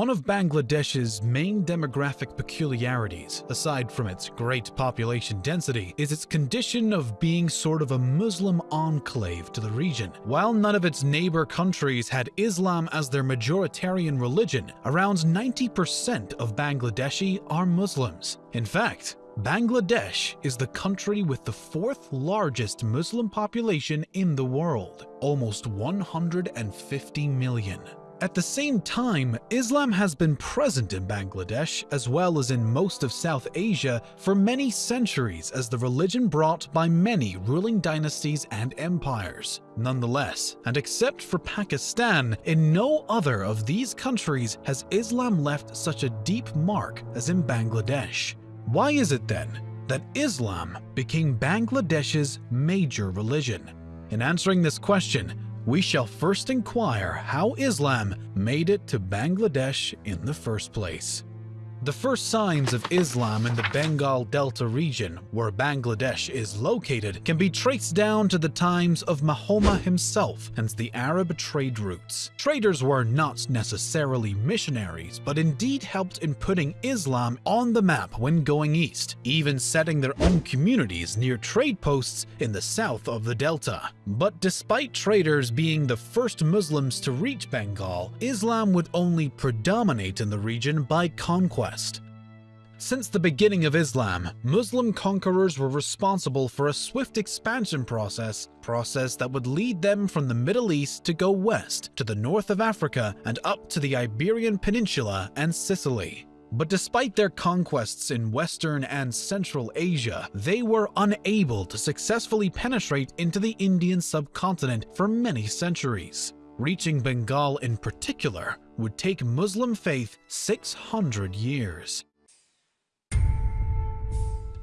One of Bangladesh's main demographic peculiarities, aside from its great population density, is its condition of being sort of a Muslim enclave to the region. While none of its neighbor countries had Islam as their majoritarian religion, around 90% of Bangladeshi are Muslims. In fact, Bangladesh is the country with the fourth largest Muslim population in the world, almost 150 million. At the same time, Islam has been present in Bangladesh as well as in most of South Asia for many centuries as the religion brought by many ruling dynasties and empires. Nonetheless, and except for Pakistan, in no other of these countries has Islam left such a deep mark as in Bangladesh. Why is it then that Islam became Bangladesh's major religion? In answering this question, we shall first inquire how Islam made it to Bangladesh in the first place. The first signs of Islam in the Bengal Delta region, where Bangladesh is located, can be traced down to the times of Mahoma himself and the Arab trade routes. Traders were not necessarily missionaries, but indeed helped in putting Islam on the map when going east, even setting their own communities near trade posts in the south of the Delta. But despite traders being the first Muslims to reach Bengal, Islam would only predominate in the region by conquest since the beginning of Islam, Muslim conquerors were responsible for a swift expansion process, process that would lead them from the Middle East to go west to the north of Africa and up to the Iberian Peninsula and Sicily. But despite their conquests in Western and Central Asia, they were unable to successfully penetrate into the Indian subcontinent for many centuries. Reaching Bengal in particular would take Muslim faith 600 years.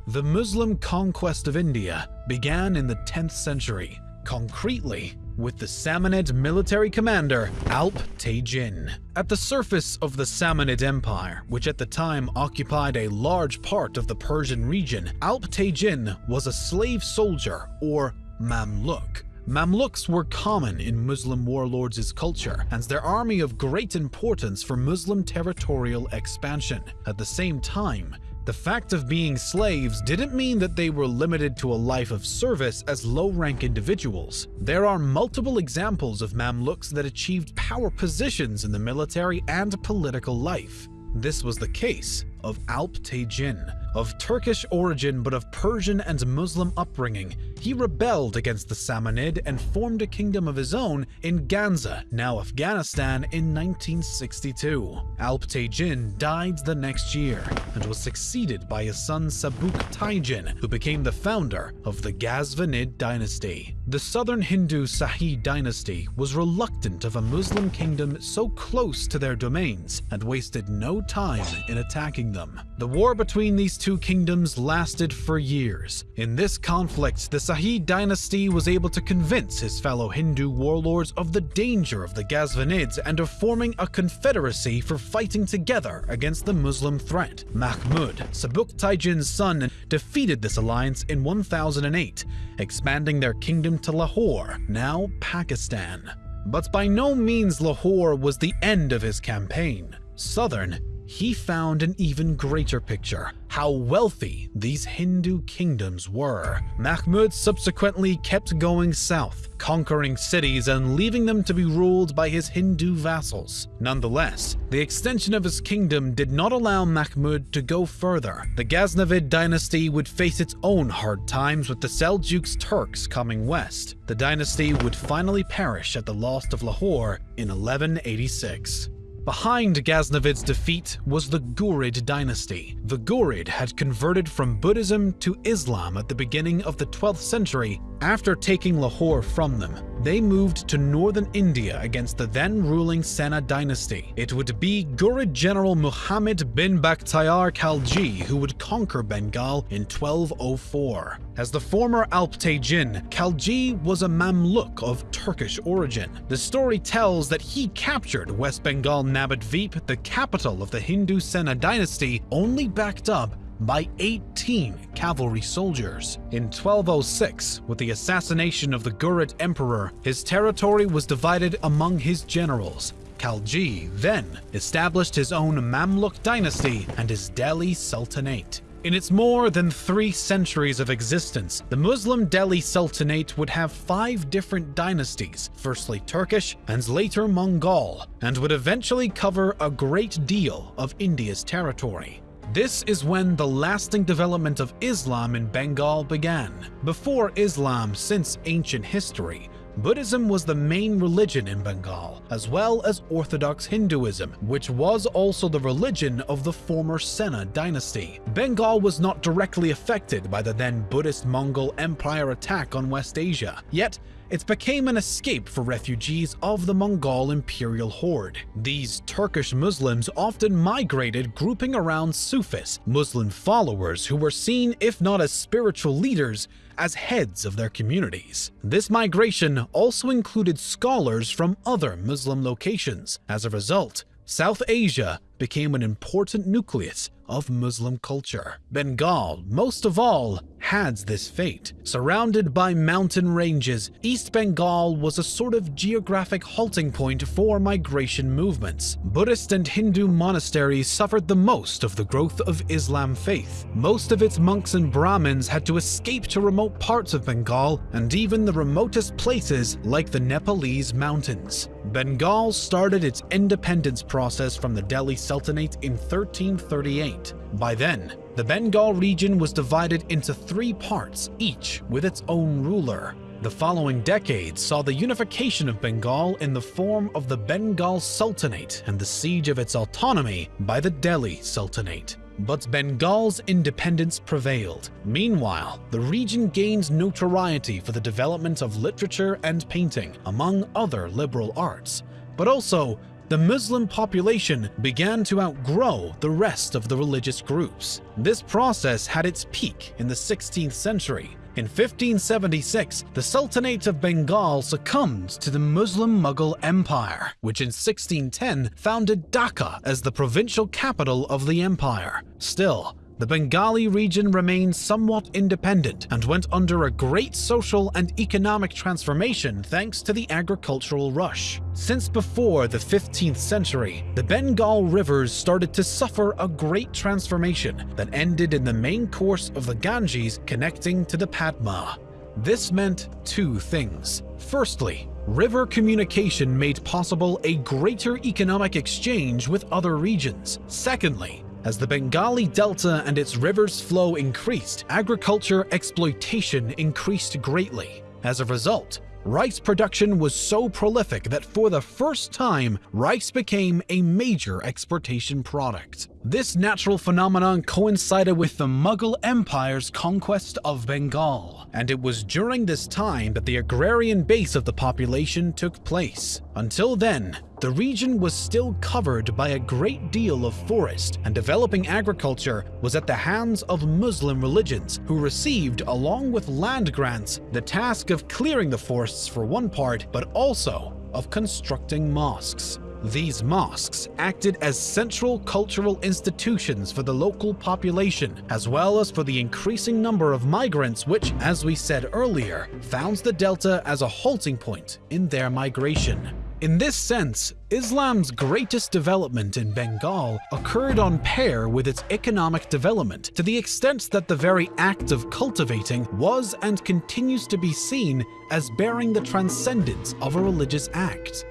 The Muslim conquest of India began in the 10th century, concretely with the Samanid military commander Alp Tejin. At the surface of the Samanid Empire, which at the time occupied a large part of the Persian region, Alp Tejin was a slave soldier, or Mamluk, Mamluks were common in Muslim warlords' culture, and their army of great importance for Muslim territorial expansion. At the same time, the fact of being slaves didn't mean that they were limited to a life of service as low-rank individuals. There are multiple examples of Mamluks that achieved power positions in the military and political life. This was the case of Alp Tejin, of Turkish origin but of Persian and Muslim upbringing, he rebelled against the Samanid and formed a kingdom of his own in Ganza, now Afghanistan, in 1962. Alp Tejin died the next year and was succeeded by his son Sabuk Taijin, who became the founder of the Ghaznavid dynasty. The southern Hindu Shahi dynasty was reluctant of a Muslim kingdom so close to their domains and wasted no time in attacking them. The war between these two kingdoms lasted for years. In this conflict, the Shahi dynasty was able to convince his fellow Hindu warlords of the danger of the Ghaznavids and of forming a confederacy for fighting together against the Muslim threat. Mahmud, Sabuk Taijin's son, defeated this alliance in 1008, expanding their kingdom to Lahore, now Pakistan. But by no means Lahore was the end of his campaign. Southern he found an even greater picture, how wealthy these Hindu kingdoms were. Mahmud subsequently kept going south, conquering cities and leaving them to be ruled by his Hindu vassals. Nonetheless, the extension of his kingdom did not allow Mahmud to go further. The Ghaznavid dynasty would face its own hard times with the Seljuks Turks coming west. The dynasty would finally perish at the loss of Lahore in 1186. Behind Ghaznavid's defeat was the Ghurid dynasty. The Ghurid had converted from Buddhism to Islam at the beginning of the 12th century after taking Lahore from them. They moved to northern India against the then ruling Sena dynasty. It would be Ghurid general Muhammad bin Bakhtiyar Khalji who would conquer Bengal in 1204. As the former Alp Tejin, Khalji was a Mamluk of Turkish origin. The story tells that he captured West Bengal Nabadvip, the capital of the Hindu Sena dynasty, only backed up by 18 cavalry soldiers. In 1206, with the assassination of the Ghurid emperor, his territory was divided among his generals. Khalji then established his own Mamluk dynasty and his Delhi Sultanate. In its more than three centuries of existence, the Muslim Delhi Sultanate would have five different dynasties, firstly Turkish and later Mongol, and would eventually cover a great deal of India's territory. This is when the lasting development of Islam in Bengal began. Before Islam, since ancient history, Buddhism was the main religion in Bengal, as well as Orthodox Hinduism, which was also the religion of the former Sena dynasty. Bengal was not directly affected by the then Buddhist Mongol Empire attack on West Asia, yet it became an escape for refugees of the Mongol imperial horde. These Turkish Muslims often migrated grouping around Sufis, Muslim followers who were seen, if not as spiritual leaders, as heads of their communities. This migration also included scholars from other Muslim locations. As a result, South Asia became an important nucleus of Muslim culture. Bengal, most of all, had this fate. Surrounded by mountain ranges, East Bengal was a sort of geographic halting point for migration movements. Buddhist and Hindu monasteries suffered the most of the growth of Islam faith. Most of its monks and Brahmins had to escape to remote parts of Bengal and even the remotest places like the Nepalese mountains. Bengal started its independence process from the Delhi Sultanate in 1338. By then, the Bengal region was divided into three parts, each with its own ruler. The following decades saw the unification of Bengal in the form of the Bengal Sultanate and the siege of its autonomy by the Delhi Sultanate. But Bengal's independence prevailed. Meanwhile, the region gained notoriety for the development of literature and painting, among other liberal arts, but also the Muslim population began to outgrow the rest of the religious groups. This process had its peak in the 16th century. In 1576, the Sultanate of Bengal succumbed to the Muslim Mughal Empire, which in 1610 founded Dhaka as the provincial capital of the empire. Still, the Bengali region remained somewhat independent and went under a great social and economic transformation thanks to the agricultural rush. Since before the 15th century, the Bengal rivers started to suffer a great transformation that ended in the main course of the Ganges connecting to the Padma. This meant two things. Firstly, river communication made possible a greater economic exchange with other regions. Secondly, as the Bengali Delta and its river's flow increased, agriculture exploitation increased greatly. As a result, rice production was so prolific that for the first time, rice became a major exportation product. This natural phenomenon coincided with the Mughal Empire's conquest of Bengal, and it was during this time that the agrarian base of the population took place. Until then, the region was still covered by a great deal of forest, and developing agriculture was at the hands of Muslim religions, who received, along with land grants, the task of clearing the forests for one part, but also of constructing mosques. These mosques acted as central cultural institutions for the local population, as well as for the increasing number of migrants which, as we said earlier, found the delta as a halting point in their migration. In this sense, Islam's greatest development in Bengal occurred on pair with its economic development to the extent that the very act of cultivating was and continues to be seen as bearing the transcendence of a religious act.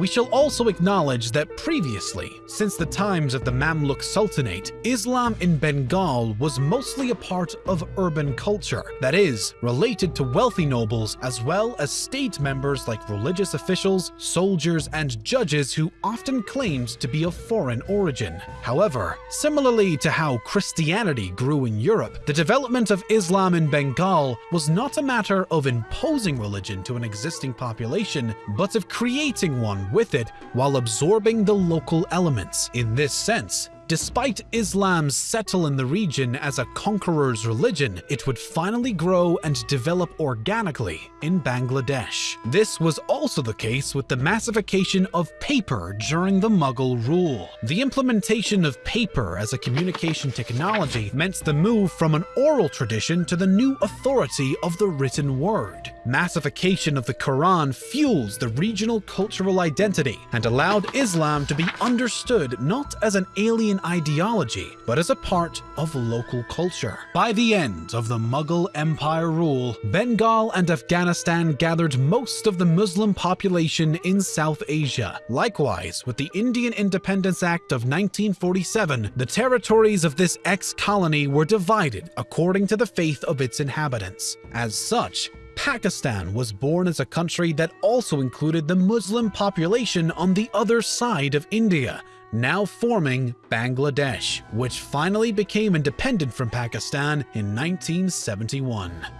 We shall also acknowledge that previously, since the times of the Mamluk Sultanate, Islam in Bengal was mostly a part of urban culture, that is, related to wealthy nobles as well as state members like religious officials, soldiers, and judges who often claimed to be of foreign origin. However, similarly to how Christianity grew in Europe, the development of Islam in Bengal was not a matter of imposing religion to an existing population, but of creating one with it while absorbing the local elements. In this sense, Despite Islam's settle in the region as a conqueror's religion, it would finally grow and develop organically in Bangladesh. This was also the case with the massification of paper during the Mughal rule. The implementation of paper as a communication technology meant the move from an oral tradition to the new authority of the written word. Massification of the Quran fuels the regional cultural identity and allowed Islam to be understood not as an alien ideology, but as a part of local culture. By the end of the Mughal Empire rule, Bengal and Afghanistan gathered most of the Muslim population in South Asia. Likewise, with the Indian Independence Act of 1947, the territories of this ex-colony were divided according to the faith of its inhabitants. As such, Pakistan was born as a country that also included the Muslim population on the other side of India, now forming Bangladesh, which finally became independent from Pakistan in 1971.